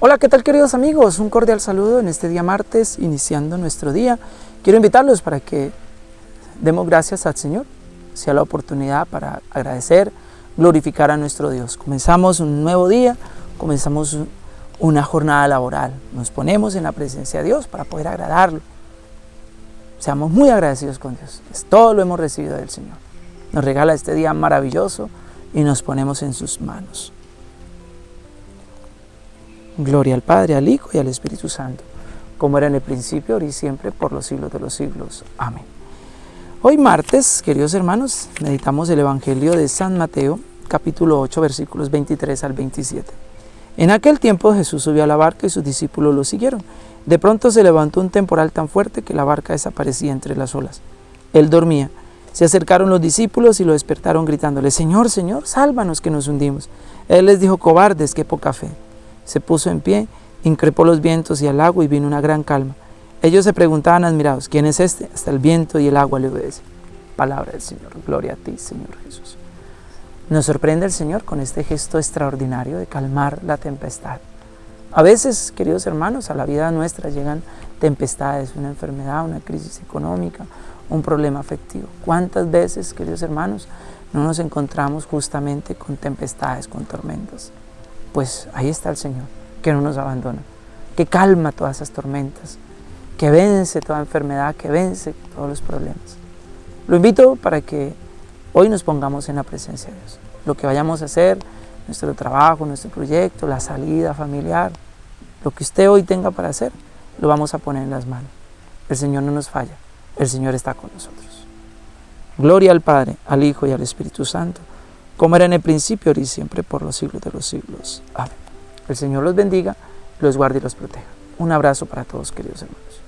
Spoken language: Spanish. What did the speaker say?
Hola, ¿qué tal queridos amigos? Un cordial saludo en este día martes, iniciando nuestro día. Quiero invitarlos para que demos gracias al Señor, sea la oportunidad para agradecer, glorificar a nuestro Dios. Comenzamos un nuevo día, comenzamos una jornada laboral. Nos ponemos en la presencia de Dios para poder agradarlo. Seamos muy agradecidos con Dios. Todo lo hemos recibido del Señor. Nos regala este día maravilloso y nos ponemos en sus manos. Gloria al Padre, al Hijo y al Espíritu Santo, como era en el principio, ahora y siempre, por los siglos de los siglos. Amén. Hoy martes, queridos hermanos, meditamos el Evangelio de San Mateo, capítulo 8, versículos 23 al 27. En aquel tiempo Jesús subió a la barca y sus discípulos lo siguieron. De pronto se levantó un temporal tan fuerte que la barca desaparecía entre las olas. Él dormía. Se acercaron los discípulos y lo despertaron gritándole, Señor, Señor, sálvanos que nos hundimos. Él les dijo, cobardes, qué poca fe se puso en pie, increpó los vientos y el agua y vino una gran calma. Ellos se preguntaban admirados, ¿quién es este? Hasta el viento y el agua le obedecen. Palabra del Señor, gloria a ti, Señor Jesús. Nos sorprende el Señor con este gesto extraordinario de calmar la tempestad. A veces, queridos hermanos, a la vida nuestra llegan tempestades, una enfermedad, una crisis económica, un problema afectivo. ¿Cuántas veces, queridos hermanos, no nos encontramos justamente con tempestades, con tormentas? Pues ahí está el Señor, que no nos abandona, que calma todas esas tormentas, que vence toda enfermedad, que vence todos los problemas. Lo invito para que hoy nos pongamos en la presencia de Dios. Lo que vayamos a hacer, nuestro trabajo, nuestro proyecto, la salida familiar, lo que usted hoy tenga para hacer, lo vamos a poner en las manos. El Señor no nos falla, el Señor está con nosotros. Gloria al Padre, al Hijo y al Espíritu Santo, como era en el principio, ahora y siempre, por los siglos de los siglos. Amén. El Señor los bendiga, los guarde y los proteja. Un abrazo para todos, queridos hermanos.